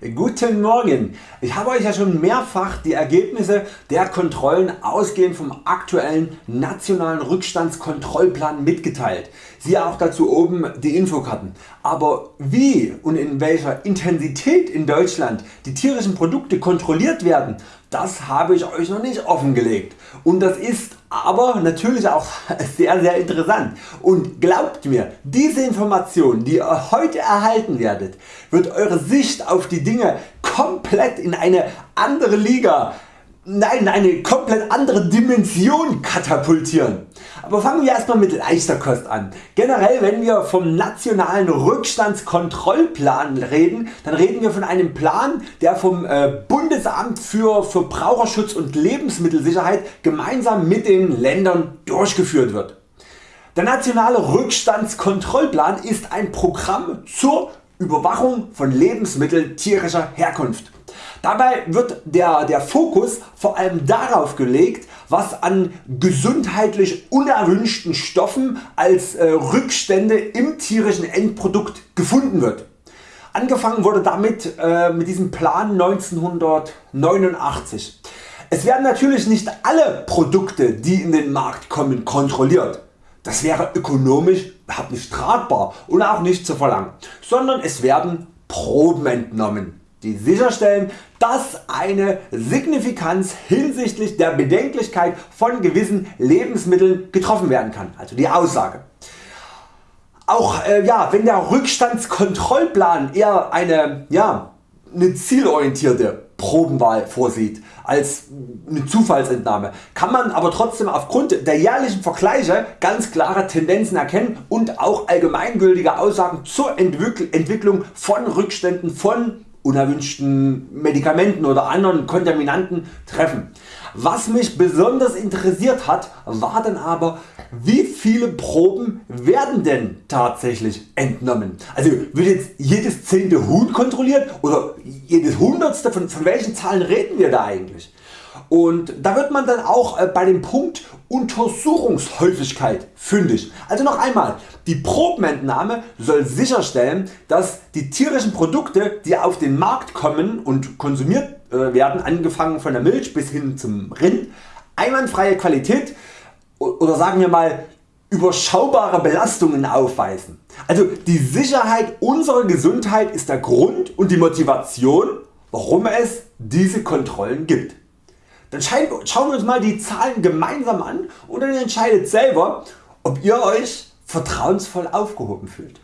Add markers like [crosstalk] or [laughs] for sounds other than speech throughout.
Guten Morgen! Ich habe Euch ja schon mehrfach die Ergebnisse der Kontrollen ausgehend vom aktuellen nationalen Rückstandskontrollplan mitgeteilt. Siehe auch dazu oben die Infokarten. Aber wie und in welcher Intensität in Deutschland die tierischen Produkte kontrolliert werden, das habe ich Euch noch nicht offengelegt. Und das ist aber natürlich auch [laughs] sehr sehr interessant. Und glaubt mir, diese Information die ihr heute erhalten werdet, wird Eure Sicht auf die Dinge komplett in eine andere Liga nein, eine komplett andere Dimension katapultieren. Aber fangen wir erstmal mit leichter Kost an. Generell wenn wir vom nationalen Rückstandskontrollplan reden, dann reden wir von einem Plan der vom äh, Bundesamt für Verbraucherschutz und Lebensmittelsicherheit gemeinsam mit den Ländern durchgeführt wird. Der nationale Rückstandskontrollplan ist ein Programm zur Überwachung von Lebensmitteln tierischer Herkunft. Dabei wird der, der Fokus vor allem darauf gelegt was an gesundheitlich unerwünschten Stoffen als äh, Rückstände im tierischen Endprodukt gefunden wird. Angefangen wurde damit äh, mit diesem Plan 1989. Es werden natürlich nicht alle Produkte die in den Markt kommen kontrolliert. Das wäre ökonomisch nicht tragbar und auch nicht zu verlangen, sondern es werden Proben entnommen die sicherstellen dass eine Signifikanz hinsichtlich der Bedenklichkeit von gewissen Lebensmitteln getroffen werden kann, also die Aussage. Auch äh, ja, wenn der Rückstandskontrollplan eher eine, ja, eine zielorientierte Probenwahl vorsieht als eine Zufallsentnahme, kann man aber trotzdem aufgrund der jährlichen Vergleiche ganz klare Tendenzen erkennen und auch allgemeingültige Aussagen zur Entwicklung von Rückständen von unerwünschten Medikamenten oder anderen Kontaminanten treffen. Was mich besonders interessiert hat war dann aber wie viele Proben werden denn tatsächlich entnommen. Also wird jetzt jedes zehnte Huhn kontrolliert oder jedes hundertste von, von welchen Zahlen reden wir da eigentlich? Und da wird man dann auch äh, bei dem Punkt Untersuchungshäufigkeit fündig. Also noch einmal, die Probenentnahme soll sicherstellen dass die tierischen Produkte die auf den Markt kommen und konsumiert äh, werden, angefangen von der Milch bis hin zum Rind, einwandfreie Qualität oder sagen wir mal überschaubare Belastungen aufweisen. Also die Sicherheit unserer Gesundheit ist der Grund und die Motivation warum es diese Kontrollen gibt. Dann schauen wir uns mal die Zahlen gemeinsam an und dann entscheidet selber ob ihr Euch vertrauensvoll aufgehoben fühlt.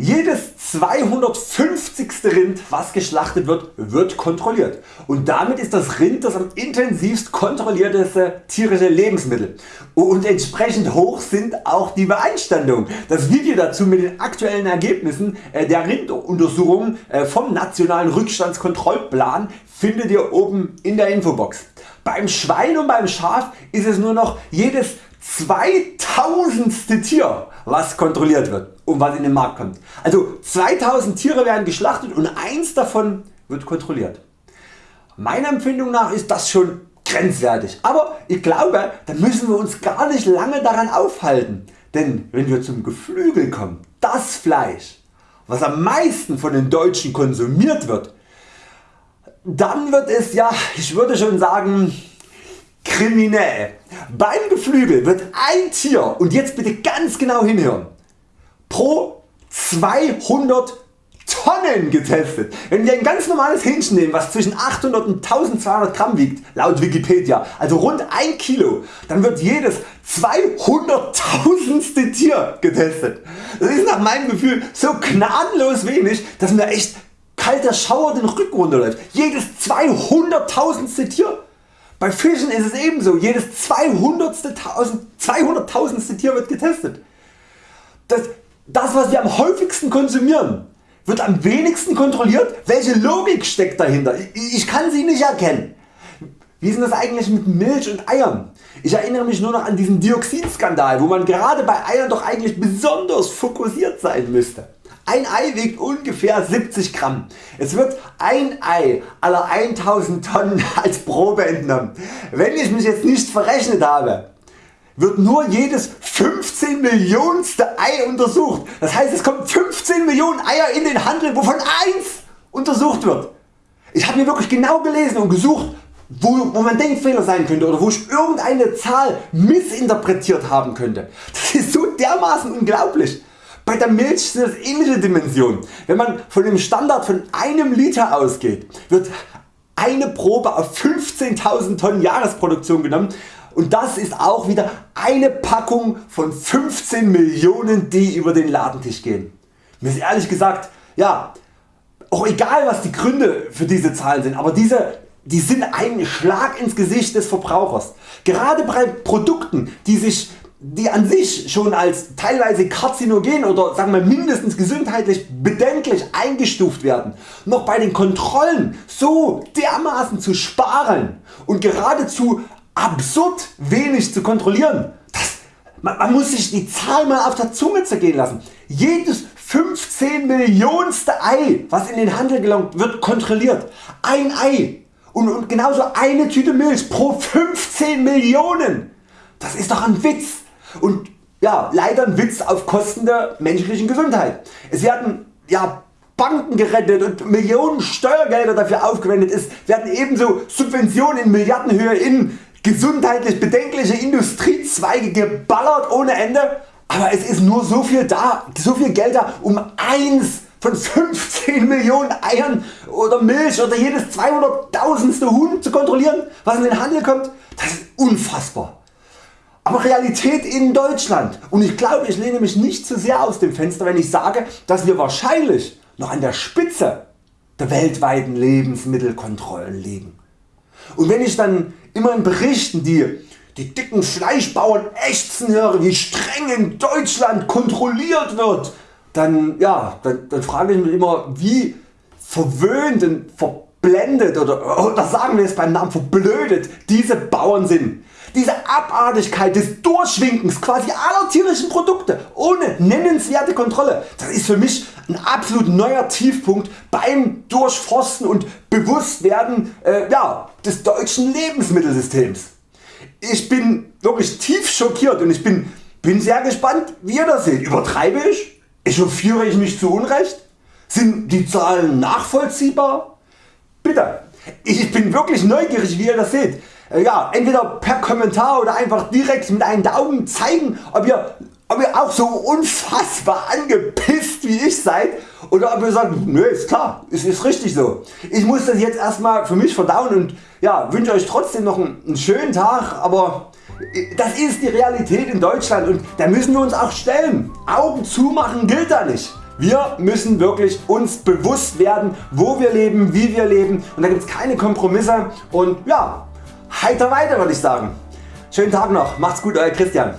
Jedes 250. Rind was geschlachtet wird, wird kontrolliert und damit ist das Rind das am intensivst kontrollierteste tierische Lebensmittel und entsprechend hoch sind auch die Beeinstandungen. Das Video dazu mit den aktuellen Ergebnissen äh, der Rinduntersuchungen äh, vom nationalen Rückstandskontrollplan findet ihr oben in der Infobox. Beim Schwein und beim Schaf ist es nur noch jedes 2000. Tier was kontrolliert wird und was in den Markt kommt. Also 2000 Tiere werden geschlachtet und eins davon wird kontrolliert. Meiner Empfindung nach ist das schon grenzwertig, aber ich glaube da müssen wir uns gar nicht lange daran aufhalten, denn wenn wir zum Geflügel kommen, das Fleisch was am meisten von den Deutschen konsumiert wird, dann wird es ja, ich würde schon sagen, kriminell. Beim Geflügel wird ein Tier, und jetzt bitte ganz genau hinhören, pro 200 Tonnen getestet. Wenn wir ein ganz normales Hähnchen nehmen was zwischen 800 und 1200 Gramm wiegt, laut Wikipedia, also rund 1 Kilo, dann wird jedes 200.000ste Tier getestet. Das ist nach meinem Gefühl so gnadenlos wenig, dass mir echt kalter Schauer den Rücken runterläuft. Jedes 200.000ste Tier. Bei Fischen ist es ebenso, jedes 200.000 200 Tier wird getestet. Das, das was wir am häufigsten konsumieren wird am wenigsten kontrolliert. Welche Logik steckt dahinter? Ich, kann sie nicht erkennen. Wie ist das eigentlich mit Milch und Eiern? Ich erinnere mich nur noch an diesen Dioxinskandal, wo man gerade bei Eiern doch eigentlich besonders fokussiert sein müsste. Ein Ei wiegt ungefähr 70 Gramm. Es wird ein Ei aller 1000 Tonnen [laughs] als Probe entnommen. Wenn ich mich jetzt nicht verrechnet habe, wird nur jedes 15 Millionste Ei untersucht. Das heißt es kommen 15 Millionen Eier in den Handel wovon eins untersucht wird. Ich habe mir wirklich genau gelesen und gesucht wo, wo man Denkfehler sein könnte oder wo ich irgendeine Zahl missinterpretiert haben könnte. Das ist so dermaßen unglaublich. Bei der Milch sind das ähnliche Dimensionen. Wenn man von dem Standard von einem Liter ausgeht, wird eine Probe auf 15.000 Tonnen Jahresproduktion genommen und das ist auch wieder eine Packung von 15 Millionen die über den Ladentisch gehen. Mir ist ehrlich gesagt ja, auch egal was die Gründe für diese Zahlen sind, aber diese die sind ein Schlag ins Gesicht des Verbrauchers. Gerade bei Produkten die sich die an sich schon als teilweise karzinogen oder sagen wir mindestens gesundheitlich bedenklich eingestuft werden, noch bei den Kontrollen so dermaßen zu sparen und geradezu absurd wenig zu kontrollieren. Das, man, man muss sich die Zahl mal auf der Zunge zergehen lassen. Jedes 15 Millionste Ei was in den Handel gelangt wird kontrolliert. Ein Ei und, und genauso eine Tüte Milch pro 15 Millionen. Das ist doch ein Witz und ja, leider ein Witz auf Kosten der menschlichen Gesundheit. Es werden ja, Banken gerettet und Millionen Steuergelder dafür aufgewendet. Es werden ebenso Subventionen in Milliardenhöhe in gesundheitlich bedenkliche Industriezweige geballert ohne Ende. Aber es ist nur so viel da, so viel Geld da um eins von 15 Millionen Eiern oder Milch oder jedes 200.000. Huhn zu kontrollieren was in den Handel kommt. Das ist unfassbar aber Realität in Deutschland und ich glaube ich lehne mich nicht zu sehr aus dem Fenster wenn ich sage dass wir wahrscheinlich noch an der Spitze der weltweiten Lebensmittelkontrollen liegen. Und wenn ich dann immer in Berichten die, die dicken Fleischbauern ächzen höre wie streng in Deutschland kontrolliert wird, dann, ja, dann, dann frage ich mich immer wie verwöhnt und verblendet oder, oder sagen wir es beim Namen verblödet diese Bauern sind diese Abartigkeit des Durchwinkens quasi aller tierischen Produkte ohne nennenswerte Kontrolle, das ist für mich ein absolut neuer Tiefpunkt beim Durchforsten und Bewusstwerden äh, ja, des deutschen Lebensmittelsystems. Ich bin wirklich tief schockiert und ich bin, bin sehr gespannt wie ihr das seht. Übertreibe ich? Echauffiere ich mich zu Unrecht? Sind die Zahlen nachvollziehbar? Bitte, ich bin wirklich neugierig wie ihr das seht. Äh, ja, entweder per Kommentar oder einfach direkt mit einem Daumen zeigen ob ihr, ob ihr auch so unfassbar angepisst wie ich seid oder ob ihr sagt nö ist klar, es ist richtig so. Ich muss das jetzt erstmal für mich verdauen und ja, wünsche Euch trotzdem noch einen, einen schönen Tag, aber äh, das ist die Realität in Deutschland und da müssen wir uns auch stellen. Augen zumachen gilt da nicht. Wir müssen wirklich uns bewusst werden wo wir leben, wie wir leben und da gibt es keine Kompromisse und ja, heiter weiter würde ich sagen. Schönen Tag noch, macht's gut Euer Christian.